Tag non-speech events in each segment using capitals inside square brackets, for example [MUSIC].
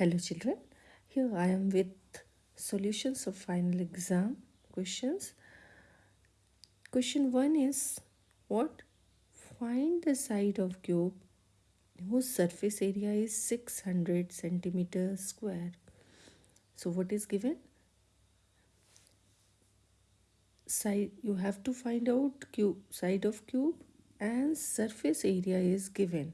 Hello children, here I am with solutions of final exam questions. Question 1 is what? Find the side of cube whose surface area is 600 centimeters square. So what is given? Side you have to find out cube side of cube and surface area is given.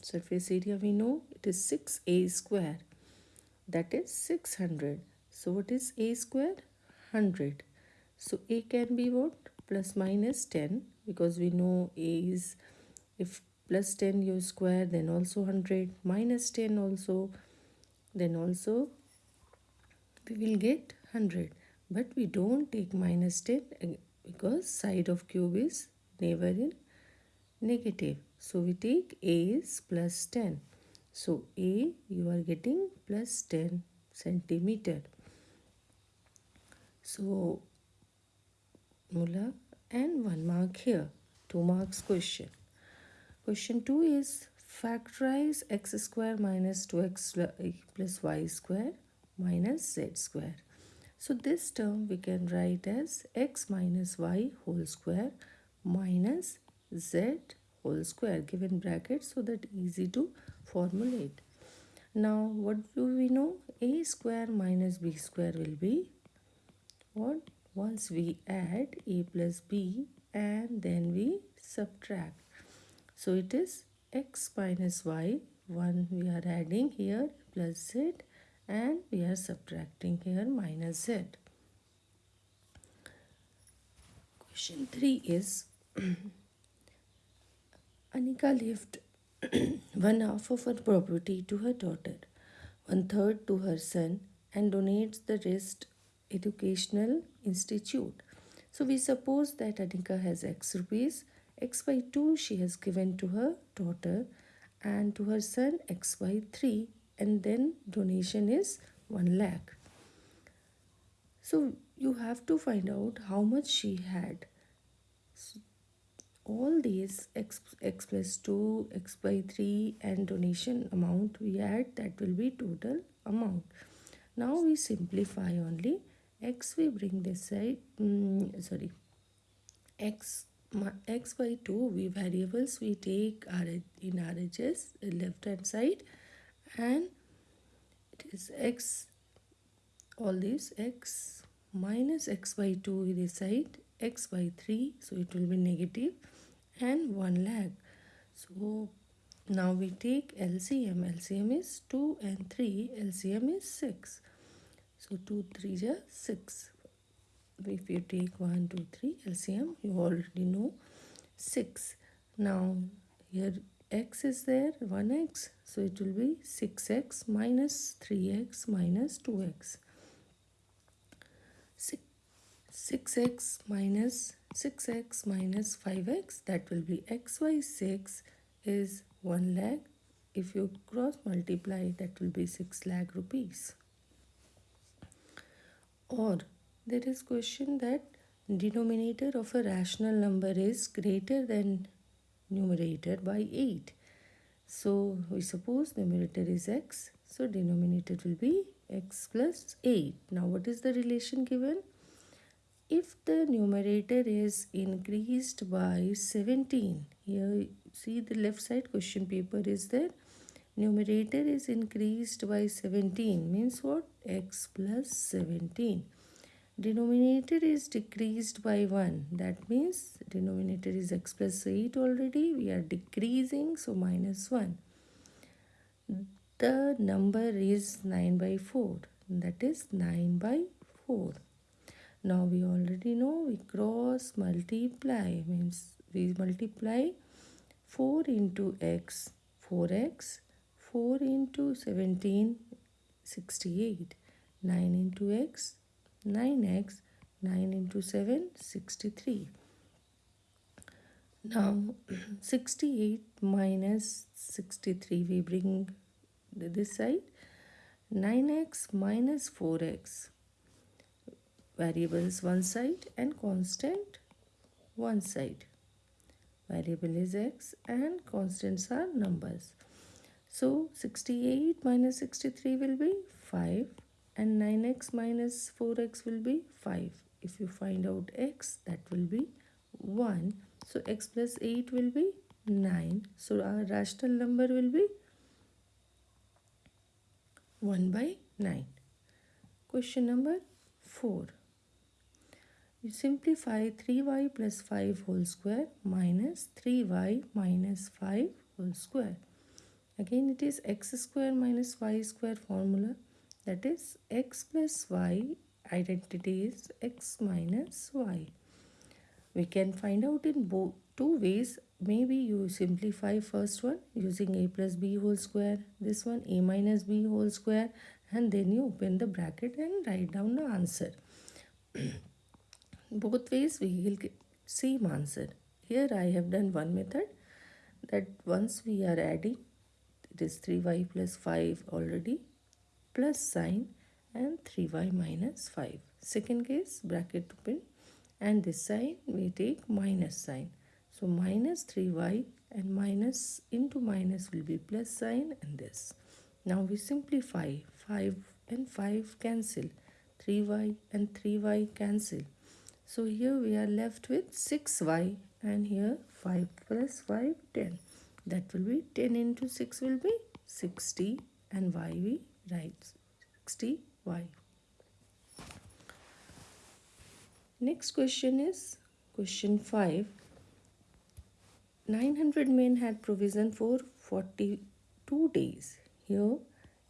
Surface area we know it is 6a square that is 600 so what is a square? 100 so a can be what? Plus minus 10 because we know a is if plus 10 you square then also 100 minus 10 also then also we will get 100 but we don't take minus 10 eh, because side of cube is never in negative. So we take a is plus 10 so A you are getting plus 10 centimeter. So Mula and 1 mark here. 2 marks question. Question 2 is factorize x square minus 2x eh, plus y square minus z square. So this term we can write as x minus y whole square minus z whole square given bracket so that easy to formulate. Now what do we know? a square minus b square will be what? Once we add a plus b and then we subtract. So it is x minus y. One we are adding here plus z and we are subtracting here minus z. Question 3 is [CLEARS THROAT] Anika left [CLEARS THROAT] one half of her property to her daughter, one third to her son, and donates the rest educational institute. So we suppose that Anika has X rupees, X by 2 she has given to her daughter and to her son X by 3 and then donation is 1 lakh. So you have to find out how much she had. All these x, x plus 2, x by 3 and donation amount we add that will be total amount. Now we simplify only. X we bring this side mm, sorry. X x by 2 we variables we take our in RHS left hand side and it is x all these x minus x by 2 this side x by 3 so it will be negative and 1 lakh. So now we take LCM. LCM is 2 and 3. LCM is 6. So 2, 3 is 6. If you take 1, 2, 3 LCM, you already know 6. Now here x is there 1x so it will be 6x minus 3x minus 2x 6 6x minus 6x minus 5x that will be xy 6 is 1 lakh. If you cross multiply that will be 6 lakh rupees. Or there is question that denominator of a rational number is greater than numerator by 8 so we suppose numerator is x so denominator will be x plus 8 now what is the relation given if the numerator is increased by 17 here see the left side question paper is there. Numerator is increased by 17 means what? X plus 17 denominator is decreased by 1 that means denominator is x plus 8 already we are decreasing so minus 1 the number is 9 by 4 that is 9 by 4 now we already know we cross multiply means we multiply 4 into x 4x 4 into 17 68 9 into x 9x 9 into 7 63 now [CLEARS THROAT] 68 minus 63 we bring this side 9x minus 4x variables one side and constant one side variable is x and constants are numbers So 68 minus 63 will be 5 and 9x minus 4x will be 5. If you find out x that will be 1. So x plus 8 will be 9. So our rational number will be 1 by 9. Question number 4. You simplify 3y plus 5 whole square minus 3y minus 5 whole square. Again it is x square minus y square formula that is x plus y identity is x minus y. We can find out in both two ways. Maybe you simplify first one using a plus b whole square. This one a minus b whole square and then you open the bracket and write down the answer. [CLEARS THROAT] both ways we will get same answer. Here I have done one method that once we are adding it is 3y plus 5 already plus sign and 3y minus 5. Second case bracket open and this sign we take minus sign. So minus 3y and minus into minus will be plus sign and this. Now we simplify 5 and 5 cancel 3y and 3y cancel. So here we are left with 6y and here 5 plus 5 10. That will be 10 into 6 will be 60 and y we write 60y. Next question is question 5. 900 men had provision for 42 days. Here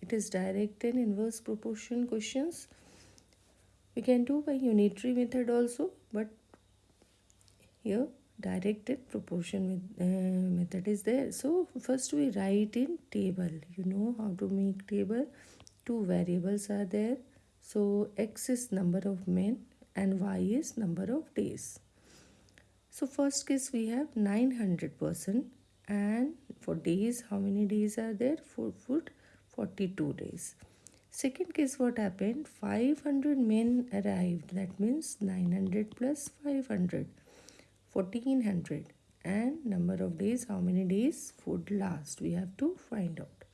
it is direct and inverse proportion questions. We can do by unitary method also but here directed proportion uh, method is there. So first we write in table. You know how to make table. Two variables are there. So x is number of men and y is number of days. So first case we have 900 person and for days how many days are there? for food 42 days. Second case what happened? 500 men arrived that means 900 plus 500 1400 and number of days how many days food last we have to find out.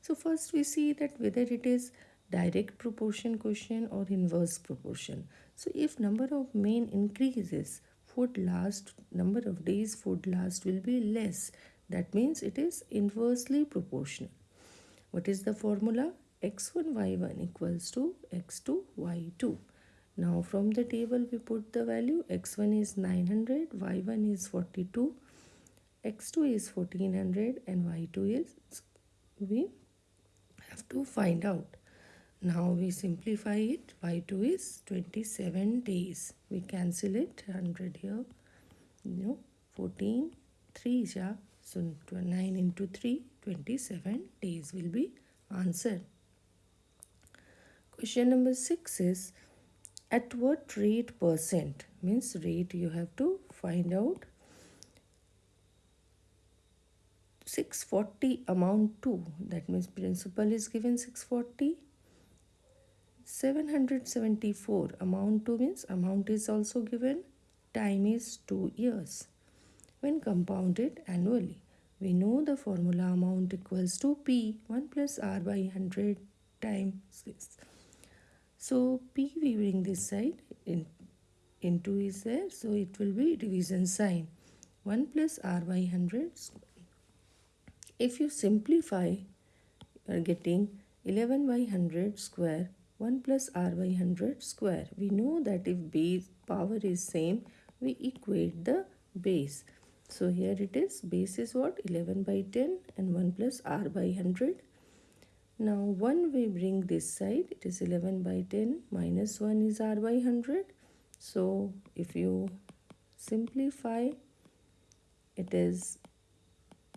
So first we see that whether it is direct proportion question or inverse proportion. So if number of men increases, food last, number of days food last will be less. That means it is inversely proportional. What is the formula? X1 y1 equals to x2 y2. Now from the table we put the value x1 is 900, y1 is 42, x2 is 1400 and y2 is we have to find out. Now we simplify it. Y2 is 27 days. We cancel it. 100 here. You know, 14, 3 ja. So 9 into 3, 27 days will be answered. Question number 6 is at what rate percent means rate you have to find out 640 amount to that means principal is given 640 774 amount to means amount is also given time is 2 years. When compounded annually we know the formula amount equals to p 1 plus r by 100 times this so p we bring this side in into is there so it will be division sign 1 plus r by 100 if you simplify you are getting 11 by 100 square 1 plus r by 100 square. We know that if base power is same, we equate the base. So here it is, base is what? 11 by 10 and 1 plus r by 100. Now 1 we bring this side, it is 11 by 10 minus 1 is r by 100. So if you simplify, it is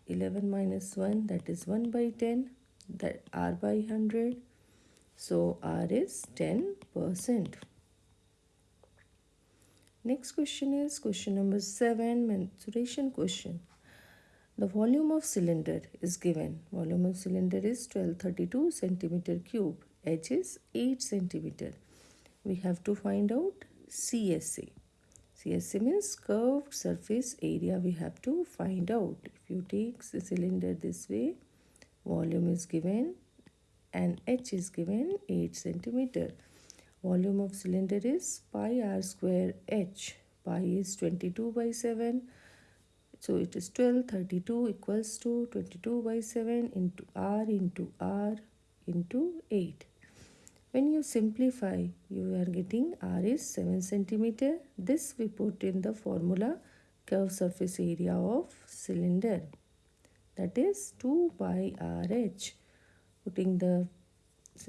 11 minus 1 that is 1 by 10 that r by 100 so R is 10%. Next question is question number 7 mensuration question. The volume of cylinder is given. Volume of cylinder is 1232 centimeter cube. H is 8 centimeter. We have to find out CSA. CSA means curved surface area we have to find out. If you take the cylinder this way, volume is given and h is given 8 centimeter volume of cylinder is pi r square h pi is 22 by 7 so it is 12 32 equals to 22 by 7 into r into r into 8 when you simplify you are getting r is 7 centimeter. This we put in the formula curve surface area of cylinder. That is 2 pi rh putting the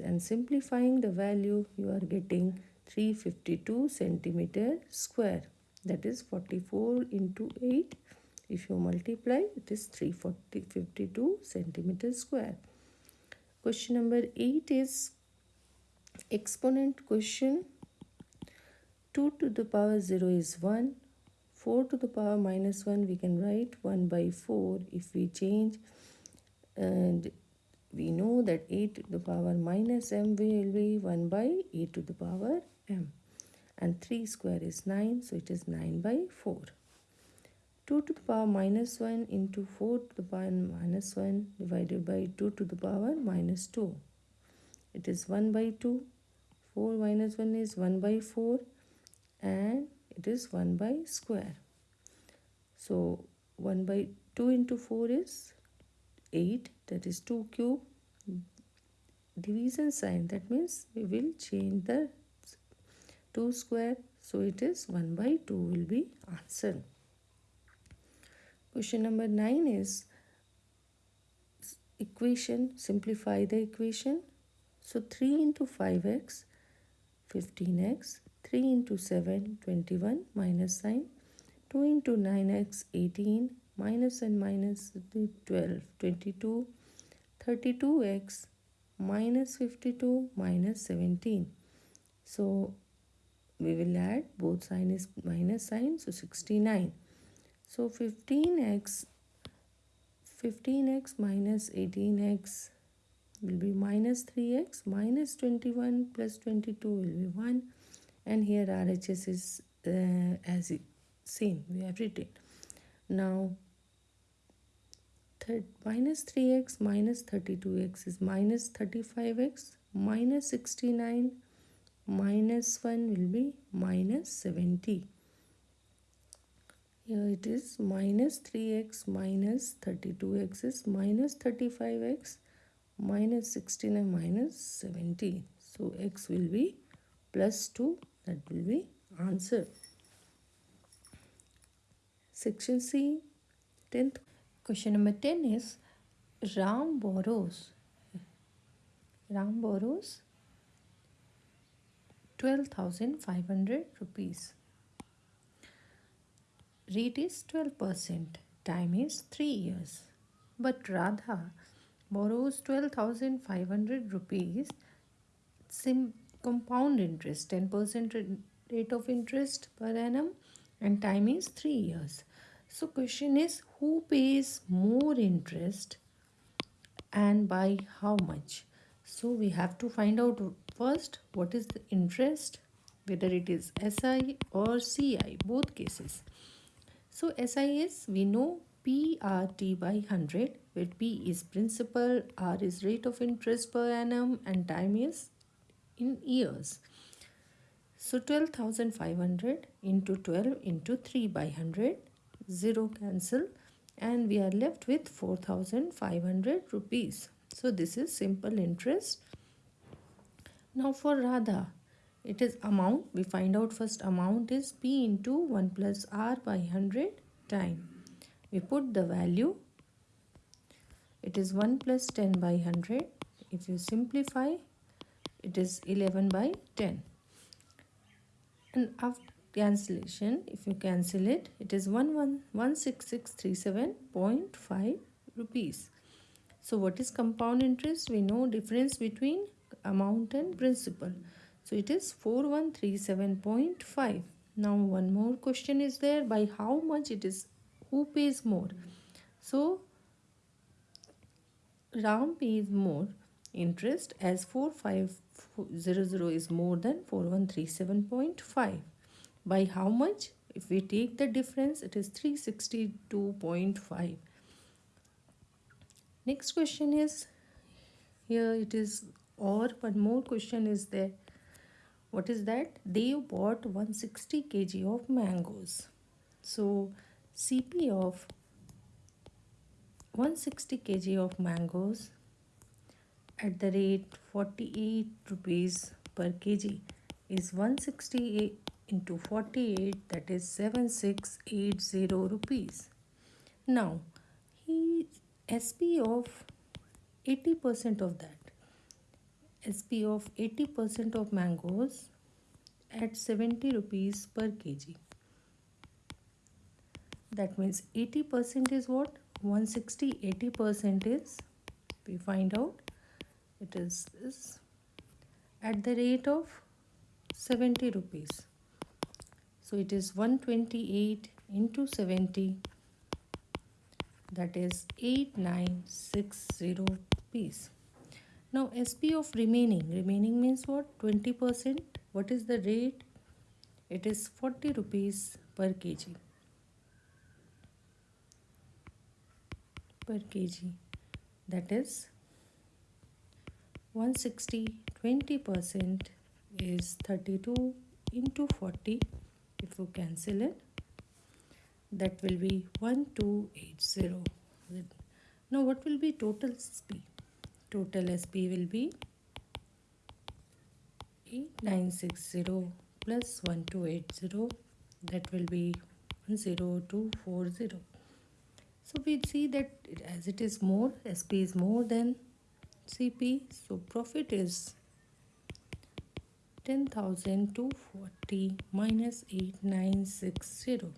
and simplifying the value you are getting 352 centimeter square. That is 44 into 8 if you multiply it is 352 centimeter square. Question number 8 is exponent question. 2 to the power 0 is 1 4 to the power minus 1 we can write 1 by 4 if we change. And we know that 8 to the power minus m will be 1 by 8 to the power m. And 3 square is 9 so it is 9 by 4 2 to the power minus 1 into 4 to the power minus 1 divided by 2 to the power minus 2 it is 1 by 2 4 minus 1 is 1 by 4 and it is 1 by square. So 1 by 2 into 4 is 8 that is 2 cube. Division sign. That means we will change the 2 square. So it is 1 by 2 will be answer question number 9 is equation simplify the equation. So 3 into 5x 15x 3 into 7 21 minus sign 2 into 9x 18 minus and minus 12 22 32x minus 52 minus 17 so we will add both sign is minus sign so 69 so 15x 15x minus 18x will be minus 3x minus 21 plus 22 will be 1 and here RHS is uh, as same we have written. Now third, minus 3x minus 32x is minus 35x minus 69 minus 1 will be minus 70 here it is minus 3x minus 32x is minus 35x minus 69 minus 17 so x will be plus 2 that will be answer. Section c 10th question number 10 is ram borrows ram borrows 12500 rupees rate is 12% time is 3 years but radha borrows 12,500 rupees, sim compound interest, 10% rate of interest per annum and time is 3 years. So question is who pays more interest and by how much? So we have to find out first what is the interest whether it is SI or CI both cases. So SI is we know PRT by 100 where P is principal, R is rate of interest per annum and time is in years. So 12,500 into 12 into 3 by 100, 0 cancel and we are left with 4,500 rupees. So this is simple interest. Now for Radha, it is amount. We find out first amount is P into 1 plus R by 100 time. We put the value. It is 1 plus 10 by 100 if you simplify it is 11 by 10 and after cancellation if you cancel it it is 16637.5 rupees. So what is compound interest? We know difference between amount and principal so it is 4137.5 now one more question is there by how much it is who pays more? So ram pays more interest as 4500 is more than 4137.5 by how much? If we take the difference it is 362.5 next question is here it is or one more question is there what is that? They bought 160 kg of mangoes. So cp of 160 kg of mangoes at the rate 48 rupees per kg is 168 into 48 that is 7680 rupees. Now he sp of 80% of that sp of 80% of mangoes at 70 rupees per kg. That means 80% is what? 160 80% is we find out it is this at the rate of 70 rupees. So it is 128 into 70 that is 8960 rupees now sp of remaining. Remaining means what? 20 percent. What is the rate? It is 40 rupees per kg. Per kg. That is 160 20 percent is 32 into 40 if you cancel it that will be 1280 now what will be total sp total sp will be 8960 plus 1280 that will be 10240 so we see that as it is more sp is more than cp so profit is 10240 minus 8960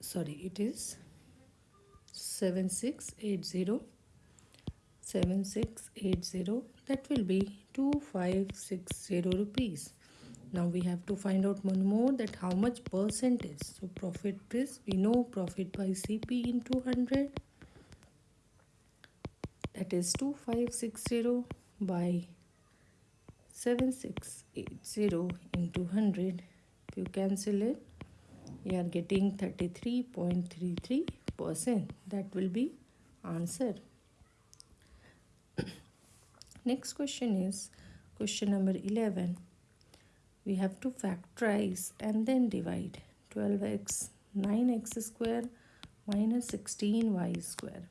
sorry it is 7680 7680 that will be 2560 rupees. Now we have to find out one more that how much percent is so profit is we know profit by cp in 200 that is 2560 by 7680 into 100 if you cancel it you are getting 33.33 percent. That will be answer [COUGHS] next question is question number 11 we have to factorize and then divide 12x 9x square minus 16y square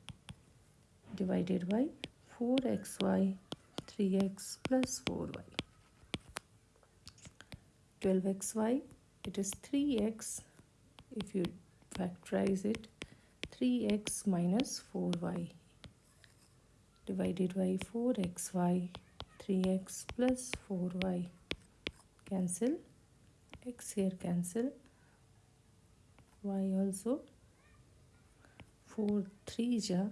divided by 4xy 3x plus 4y 12xy it is 3x if you factorize it 3x minus 4y divided by 4xy 3x plus 4y cancel. X here cancel. Y also. 4 3 ja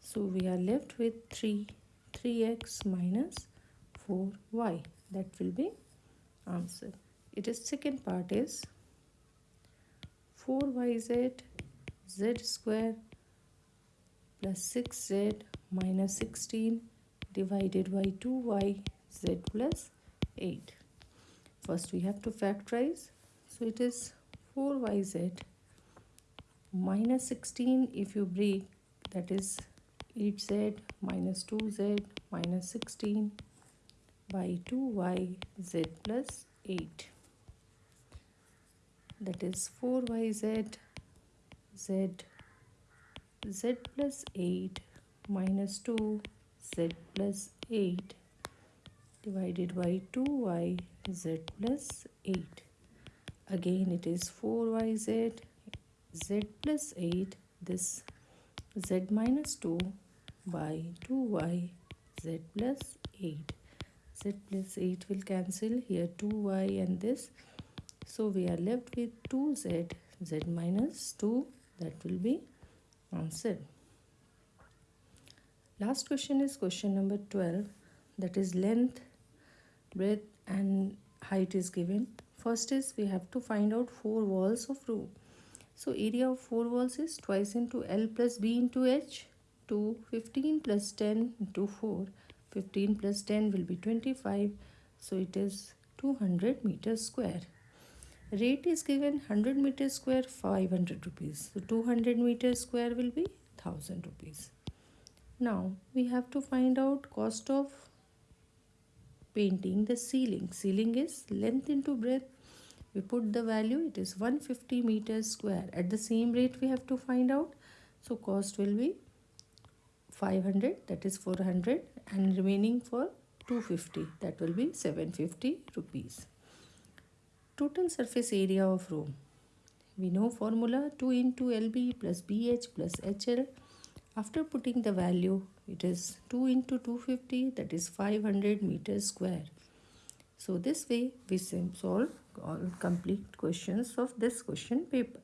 so we are left with 3 3x minus 4y that will be answer. It is second part is 4yz z square plus 6z minus 16 divided by 2y z plus 8 first we have to factorize. So it is 4yz minus 16 if you break that is 8z minus 2z minus 16 by 2yz plus 8 that is 4yz z z plus 8 minus 2 z plus 8 divided by 2y z plus 8 again it is 4yz z plus 8 this z minus 2 by 2y z plus 8 z plus 8 will cancel here 2y and this. So we are left with 2z z minus 2 that will be answer last question is question number 12 that is length breadth and height is given. First is we have to find out four walls of room. So area of four walls is twice into L plus B into H to 15 plus 10 into 4 15 plus 10 will be 25 so it is 200 meters square rate is given 100 meter square 500 rupees. So 200 meter square will be 1000 rupees. Now we have to find out cost of painting the ceiling. Ceiling is length into breadth. We put the value it is 150 meters square. At the same rate we have to find out. So cost will be 500 that is 400 and remaining for 250 that will be 750 rupees total surface area of room we know formula 2 into lb plus bh plus hl after putting the value it is 2 into 250 that is 500 meters square. So this way we solve all complete questions of this question paper